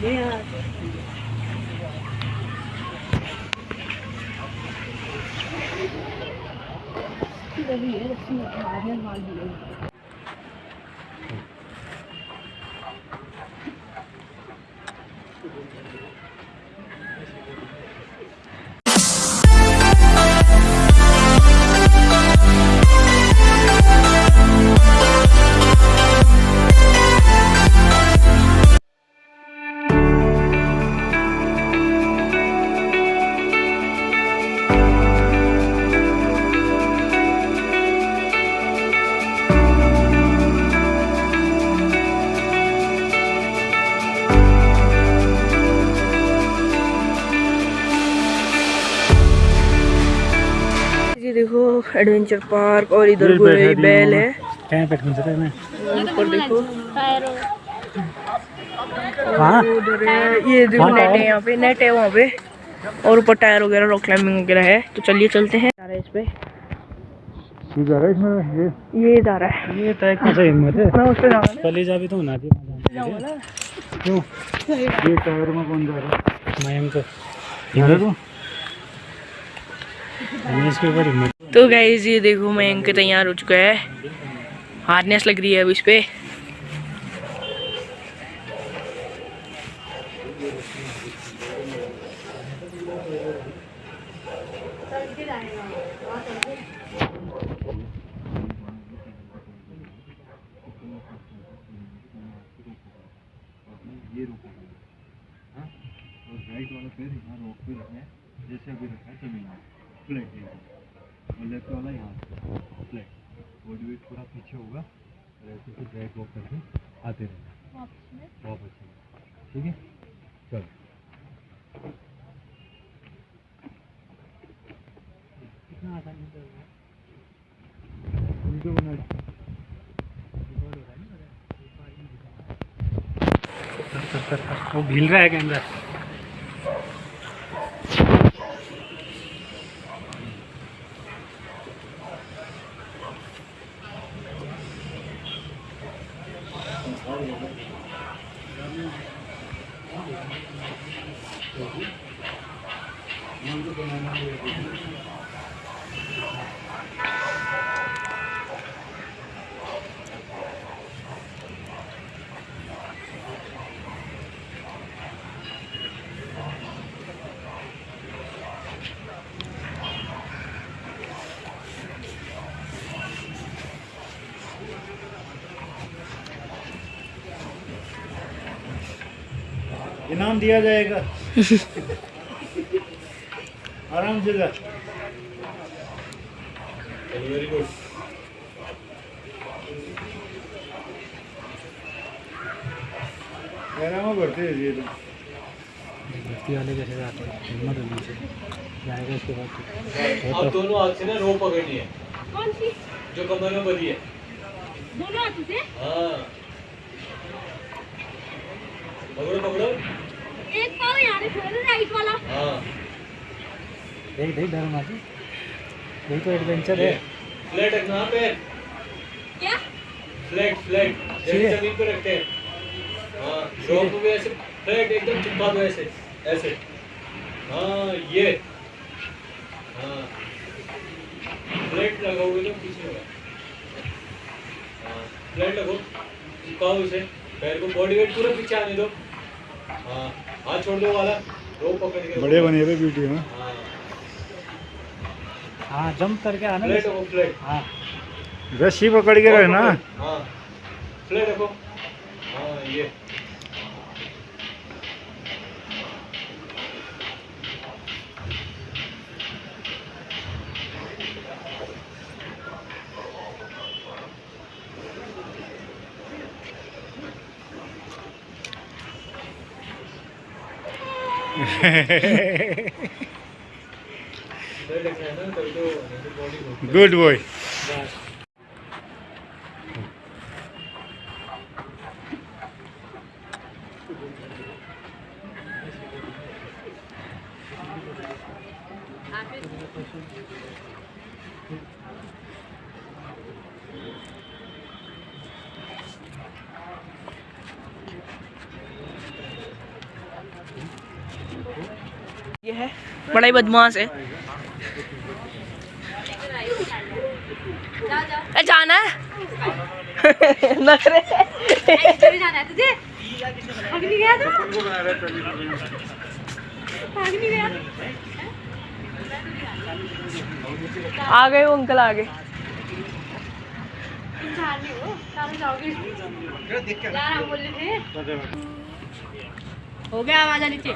对呀这个是的心哪天他的 adventure park और इधर कोई बैल है। हैं ऊपर देखो। हाँ उधर है ये देखो नेट है यहाँ पे नेट है वहाँ पे। और ऊपर टायर वगैरह रॉक क्लाइंबिंग वगैरह है। तो चलिए चलते हैं। जा रहे हैं इस पे। है ये? ये जा रहा है। ये तो एक मज़ा हिम्मत है। मैं उस पे जाऊँगा कल जा भी तो ना जाऊँगा ना। क्यों? ये टायर में कौन जा रहा है? जा रहा तू तो गाइज़ ये देखो मयंक तैयार हो चुका है। हार्नेस लग रही है अब इस पे। ये रोको हाँ? और राइट वाला पैर यहाँ रोक पे रखना है, जैसे अभी रखा है ज़मीन में फ्लैट एकदम और लेफ़्ट वाला यहाँ से फ्लैट बॉडी वेट पूरा पीछे होगा, और ऐसे से ड्रैग वॉक करके आते रहना। वापस चलो ठीक है? चलो। कितना आसान वीडियो बना वो भील रहा है कैमरा ముందుకు इनाम दिया जाएगा। आराम से जा। वेरी गुड बढ़ते हैं तो भर्ती वाले कैसे जाते हैं? हिम्मत होनी चाहिए। जाएगा इसके बाद तो। तो दोनों हाथ से ना रो पकड़नी है। कौन सी? जो कमर में बधी है। दोनों हाथों से? हाँ। पकड़ो पकड़ो। एक पाव यहाँ पे छोड़ दो राइट वाला। हाँ। देख देख डर मार यही तो एडवेंचर है। फ्लैट रखना हाँ पैर क्या? फ्लैट फ्लैट जैसे। ज़मीन पे रखते हैं। हाँ ड्रॉप भी ऐसे फ्लैट एकदम चिपका दो ऐसे ऐसे। हाँ ये। हाँ। फ्लैट लगाओगे तो पीछे होगा। हाँ फ्लैट लगो चिपकाओ इसे। पैर को बॉडी वेट पूरा पीछे आने दो। हाँ। हाथ छोड़ने वाला रोप पकड़ के बड़े बने हुए वीडियो में हाँ। हाँ जंप करके आना। फ्लैट रखो फ्लैट हाँ। रस्सी पकड़ के रहना हाँ। फ्लैट रखो। हाँ ये। फ्लैट रखना ये है। बड़ा ही बदमाश है। ए, जाना है। नखरे जाना है। तुझे आ गए वो अंकल आ गए। हो गया आवाज़ नीचे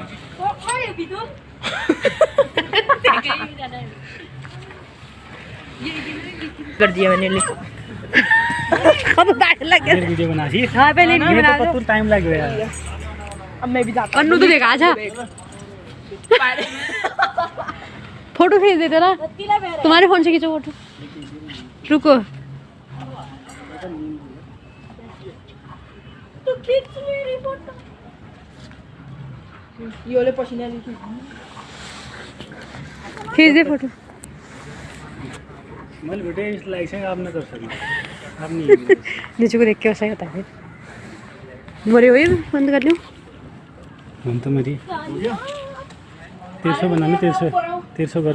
कर दिया मैंने ले फिर वीडियो बना दी। हाँ पहले ये तो पत्तू टाइम लग गया। अब मैं भी जाता अन्नू तो देखा आजा। फ़ोटो खींच देते ना तुम्हारे फ़ोन से खींचो फ़ोटो। रुको। तो खींच मेरी फ़ोटो। ये वाले पसीने खींच दे फ़ोटो। मल बेटे इस लाइक से आप ना कर सकते आप नहीं नीचे को देख के वैसा ही होता है। फिर बोले हुए बंद कर लूँ। मन तो मेरी। तेरह सौ बनाने तेरह सौ तेरह सौ कर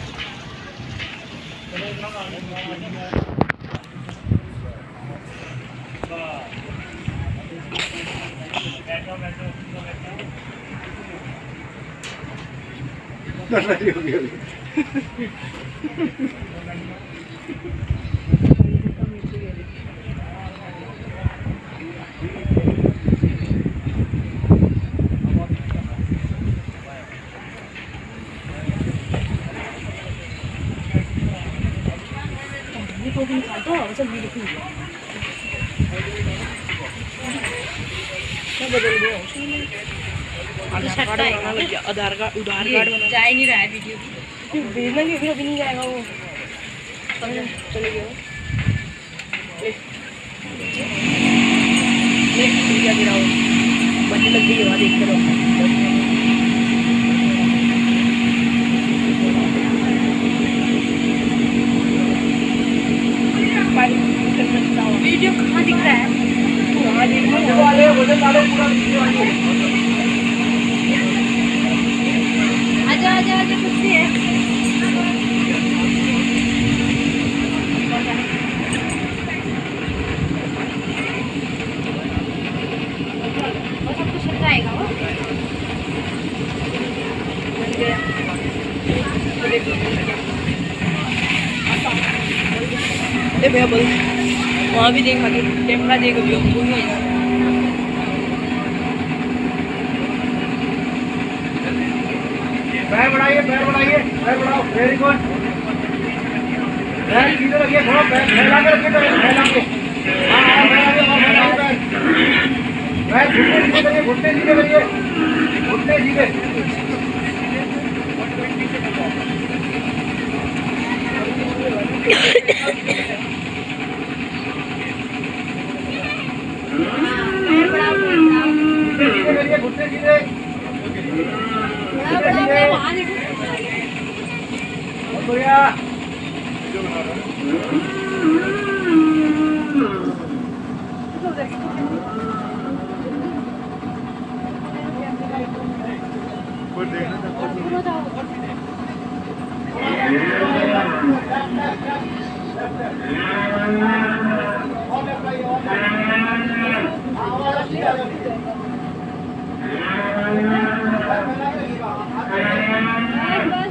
Даже не умею. फ़ोन आधार कार्ड बनाना लग गया आधार कार्ड उधार कार्ड बना जा ही नहीं रहा है वीडियो भेजना नहीं फिर अभी नहीं जाएगा वो चले गया ले ले ठीक है गिरा लग गई है वहाँ देखते रहो वीडियो कहाँ दिख रहा है? आजा आजा आजा कुछ है। वहाँ भी देखा कि कैमरा देख अभी वो भी हो जाएगा पैर सीधे घुटने सीधे करिए घुटने सीधे बड़ा बड़ा बड़ा वहाँ देखो बहुत बढ़िया बस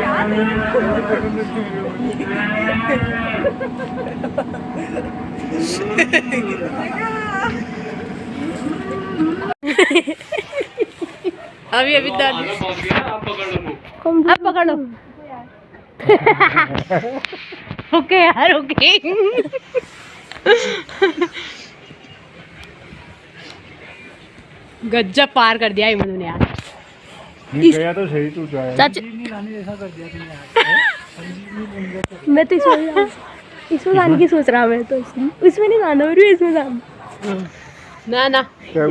अभी अभी अब पकड़ लो। ओके यार ओके गज्जब पार कर दिया इमन ने यार। गया तो सही तू जाए। चाचा लाने जैसा कर दिया तुमने यार मैं तो इसमें इसमें गाने की सोच रहा मैं तो इसमें। इसमें नहीं गाना और इसमें गाना ना ना। क्या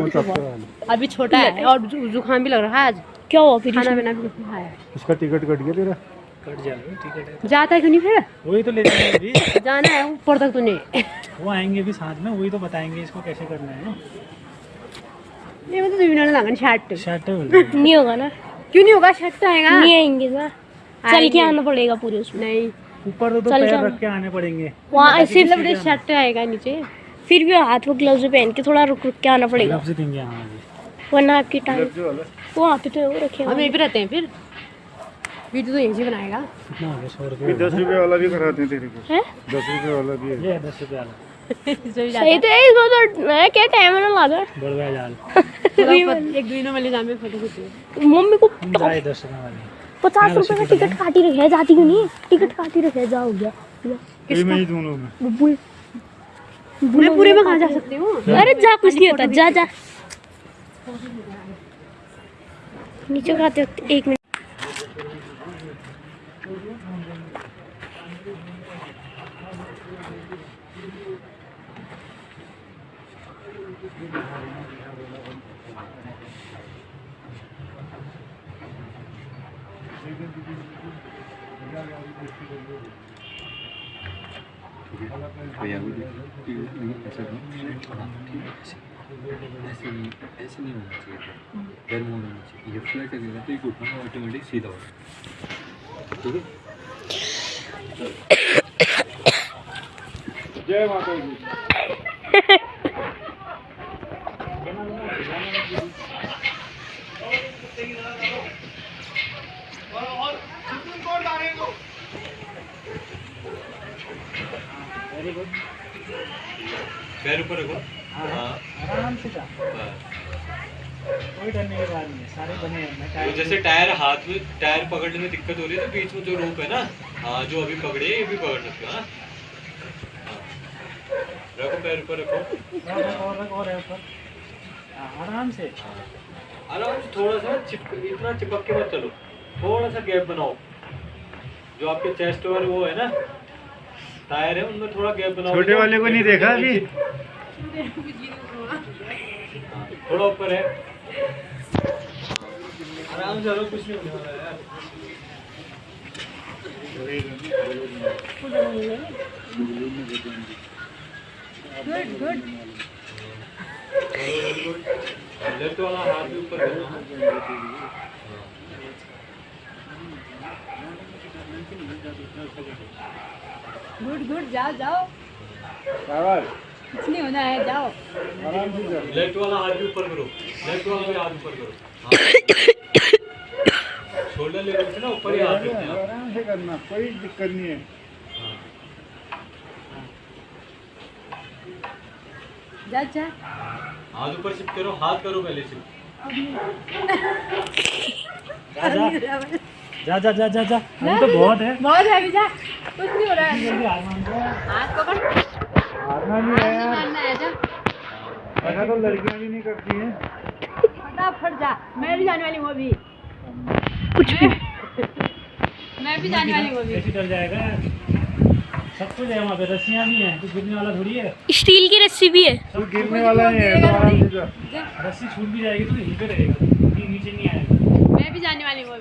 अभी छोटा है और जुकाम भी लग रहा है आज। क्या हुआ फिर? खाना? पीना भी कुछ खाया इसका टिकट कट गया तेरा? कट जाएगा टिकट जाता है क्यों नहीं फिर? वही तो ले जाएँगे अभी। जाना है ऊपर तक तूने। वो आएँगे भी साथ में वही तो बताएँगे इसको कैसे करना है ना। ये मतलब दुविना लगन शर्ट। शर्ट नहीं होगा ना। क्यों नहीं होगा? शर्ट तो आएगा। नहीं आएँगे ना। चल के आना पड़ेगा पूरे उसमें। नहीं। ऊपर तो, तो चल पैर रख के आने पड़ेंगे। वहाँ ऐसे मतलब शर्ट आएगा नीचे। फिर भी हाथ में ग्लव्स पहन के थोड़ा रुक रुक के आना पड़ेगा। ग्लव्स देंगे हाँ जी वरना आपकी टाइम वहाँ पे तो वो रखे हम यहीं पे रहते हैं फिर। वीडियो तो यहीं से बनाएगा। हो रुपये दस रुपए वाला भी कराते हैं तेरे को। हैं? दस रुपए वाला भी है। ये दस रुपये वाला। सही तो है इसमें तो मैं क्या टाइम है ना लगा। बड़वा जाल जाता है। ऊपर एक दुविनों वाले जामे फ़ोटो खींचे मम्मी को जाए रुपये वाले पचास रुपए का टिकट काटी रखे है जाती क्यों नहीं? टिकट काटी रखे है जा हो गया। ये में ही दोनों में। बुल मैं पूरे में कहाँ जा सकती हूँ? अरे जा कुछ नहीं होता जा जा। नीचे खाते एक मिनट। ऐसे नहीं होना चाहिए पैर मोड़ होना चाहिए ये फ्लैट लगेगा तो ये घुटना ऑटोमेटिक सीधा होगा ठीक है जय माता पैर ऊपर रखो। हाँ आराम से कोई डरने की बात नहीं है सारे बने हैं तो जैसे टायर हाथ में टायर पकड़ने में दिक्कत हो रही है तो बीच में जो रोप है ना हाँ जो अभी पकड़े ये भी पकड़ सकते हो हाँ। हाँ। रखो पैर ऊपर रखो। और रख, और रख, ऊपर। हाँ, आराम से। आराम से थोड़ा सा चिप इतना चिपक के मत चलो। थोड़ा सा गैप बनाओ। जो आपके चेस्ट और वो है ना टायर है उनमें थोड़ा गैप बनाओ। छोटे वाले को नहीं देखा अभी? थोड़ा ऊपर है। आराम से कुछ नहीं होने वाला है यार। गुड गुड लेफ़्ट वाला हाथ भी ऊपर करना गुड गुड जाओ जाओ। कुछ नहीं होना है जाओ। आराम से जा लेफ़्ट वाला हाथ भी ऊपर करो। लेफ़्ट वाला भी हाथ ऊपर करो। शोल्डर लेवल से ना ऊपर ही हाथ रखते हैं। आराम से करना कोई दिक्कत नहीं है। हाँ। जा जा। हाथ ऊपर शिफ्ट करो हाथ करो पहले शिफ्ट जा जा। जा जा जा जा अभी तो बहुत है। बहुत है अभी जा। कुछ नहीं हो रहा है। जल्दी हाथ पकड़। हारना नहीं है यार। मारना है जा। ऐसा तो लड़कियाँ भी नहीं करती हैं। फटाफट जा। मैं भी जाने वाली हूँ अभी। कुछ भी। मैं भी जाने वाली हूँ अभी। ऐसे डर जाएगा सब कुछ है वहाँ पे रस्सियाँ भी हैं। तो गिरने वाला थोड़ी है। स्टील की रस्सी भी है। तू गिरने वाला नहीं है तो जा। रस्सी छूट भी जाएगी तो यहीं पे रहेगा। नीचे नहीं आएगा। भी जाने वाली हूँ है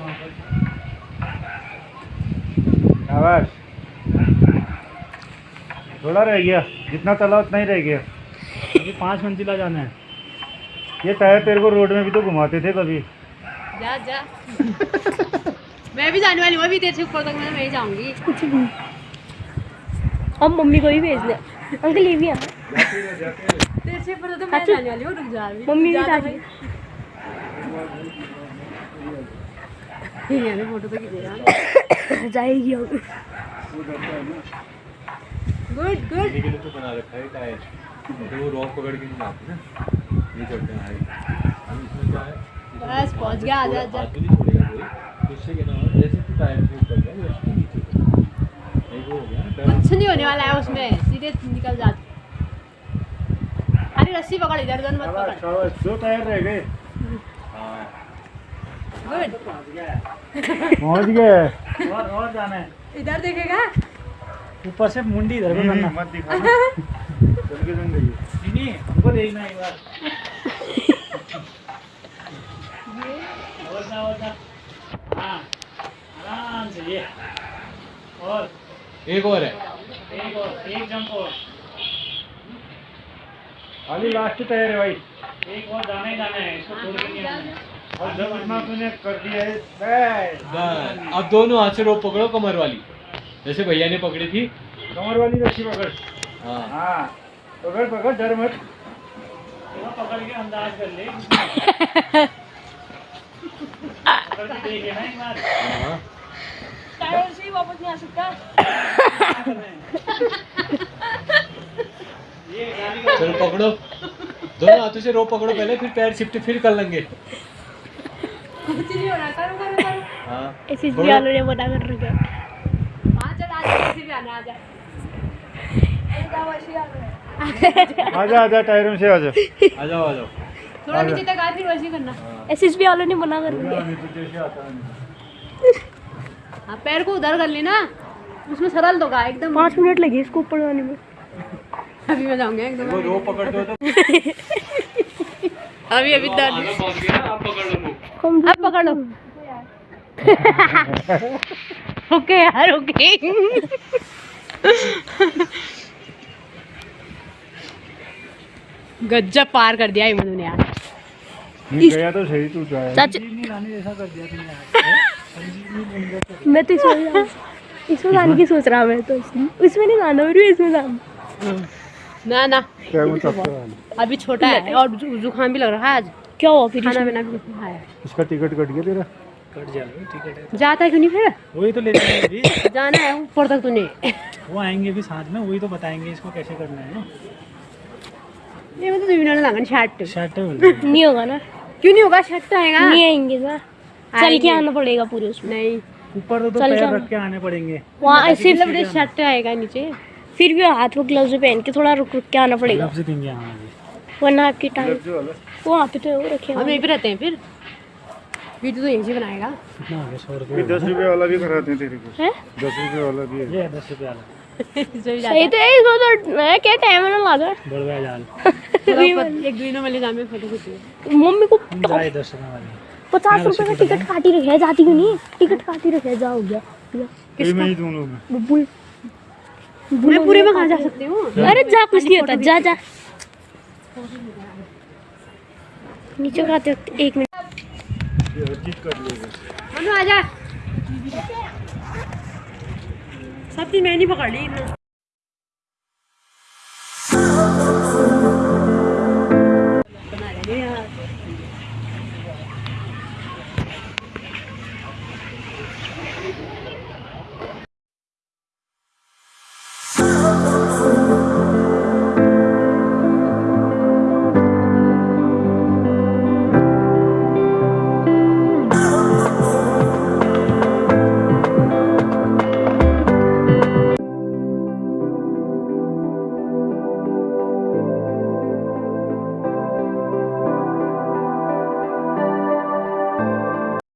वहाँ पर। आवाज़ थोड़ा रह गया जितना चला उतना ही रह गया। अभी पाँच मंजिला जाना है। ये टायर तेरे को रोड में भी तो घुमाते थे कभी। जा जा। मैं भी जाने वाली हूँ अभी तेरे से ऊपर तक मैं मैं ही जाऊँगी। कुछ भी हम मम्मी को ही भेज दे अंकल ये भी आ। तेरे से ऊपर तो मैं अच्छा। जाने वाली हूँ रुक जा अभी। मम्मी भी जा साथ जाएगी गुड गुड लिए तो बना रखा है टायर तो वो रॉक पकड़ के ना ये चलते हैं अब इसमें क्या है बस, पहुँच गया, तो इससे क्या ना जैसे टायर से ऊपर गया वैसे नीचे। एक हो गया कुछ नहीं होने वाला है उसमें। सीधे निकल जाते। अरे रस्सी पकड़ इधर उधर मत पकड़। दो टायर रह गए गुड पहुँच गए। और और जाना है। इधर देखेगा? ऊपर से मुंडी इधर को करना मत दिखाना। चल के जंग गई। नहीं हमको देखना एक बार। और ना और ना हाँ आराम से ये। और। एक और है। एक और एक जंप और। अभी लास्ट टायर है भाई। एक और जाना ही जाना है इसको छोड़ नहीं और जब इतना तूने कर दिया है अब दोनों हाथ से रोप पकड़ो कमर वाली। जैसे भैया ने पकड़ी थी। कमर वाली रस्सी पकड़। हाँ। हाँ पकड़ पकड़ डर मत। पकड़ के अंदाज कर ले। पकड़ के देखे ना एक बार। हाँ। टायर से वापस नहीं आ सकता। चलो पकड़ो। दोनों हाथों से रोप पकड़ो पहले फिर पैर शिफ्ट फिर कर लेंगे। कुछ नहीं हो। रहा करो करो करो हाँ ऐसे थोड़ा- ने बता कर रखा। हाँ चल आजा कैसे भी आना आजा आजा आजा टायरों से आजा थोड़ा नीचे तक आ फिर वैसे करना। एसएसबी वालों ने मना कर रखा। जैसे हाँ। पैर को उधर कर लेना। उसमें सरल तो होगा एकदम। पाँच मिनट लगे इसको ऊपर जाने में। अभी मैं जाऊँगा एकदम वो रोप पकड़ दो तो अभी अभी ना, अब पकड़ लो अब पकड़ लो। ओके यार ओके। गज्जब पार कर दिया इमन ने यार। गया तो सही तू जाए चाचा लाने जैसा कर दिया तुमने मैं तो इसमें इसमें जाने की सोच रहा हूँ मैं तो। इसमें इसमें नहीं जाना मेरे इसमें जाना। ना ना। क्या वो तब अभी छोटा है और जुकाम भी लग रहा है आज। क्या? हुआ फिर खाना इसमें? भी खाया इसका टिकट कट गया तेरा? कट जाएगा टिकट है जाता क्यों नहीं फिर? वही तो लेते हैं अभी। जाना है ऊपर तक तूने। वो आएँगे भी साथ में वही तो बताएँगे इसको कैसे करना है ना। ये मतलब जुबिना ने लगन शर्ट शर्ट नहीं होगा ना। क्यों नहीं होगा? शर्ट आएगा। नहीं आएँगे ना। चल के आना पड़ेगा पूरे उसमें। नहीं। ऊपर तो, तो पैर रख के आने पड़ेंगे। वहाँ ऐसे बड़े शर्ट आएगा नीचे। फिर भी हाथ को ग्लव्स पहन के थोड़ा रुक रुक के आना पड़ेगा। हाँ जी। वरना आपकी टाइम वहाँ पे तो वो रखे हम यहीं पे रहते हैं फिर। वीडियो तो यहीं से बनाएगा। हो रुपये दस रुपये वाला भी कराते हैं तेरे को। हैं? दस रुपये वाला भी है। ये दस रुपये वाला। सही तो है। इसको तो मैं क्या टाइम ना लगा बड़वा जाल एक दुई में जामे फ़ोटो खींचिए मम्मी को जाए दस रुपये वाले। पचास रुपए का टिकट काटी रखे है जाती क्यों नहीं? टिकट काटी रखे है जा हो गया कोई में। ही लोग मैं पूरे में कहा जा सकती हूँ? अरे जा कुछ नहीं होता जा जा। नीचे खाते वक्त एक मिनट। आजा सब चीज़ मैंने पकड़ ली।